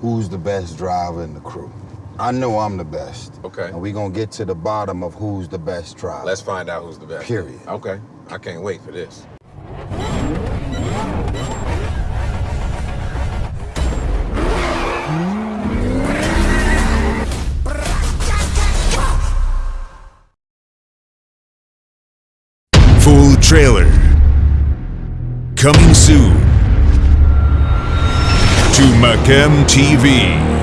who's the best driver in the crew. I know I'm the best. Okay. And we gonna get to the bottom of who's the best driver. Let's find out who's the best. Period. Okay. I can't wait for this. Full trailer. Coming soon to Macam TV.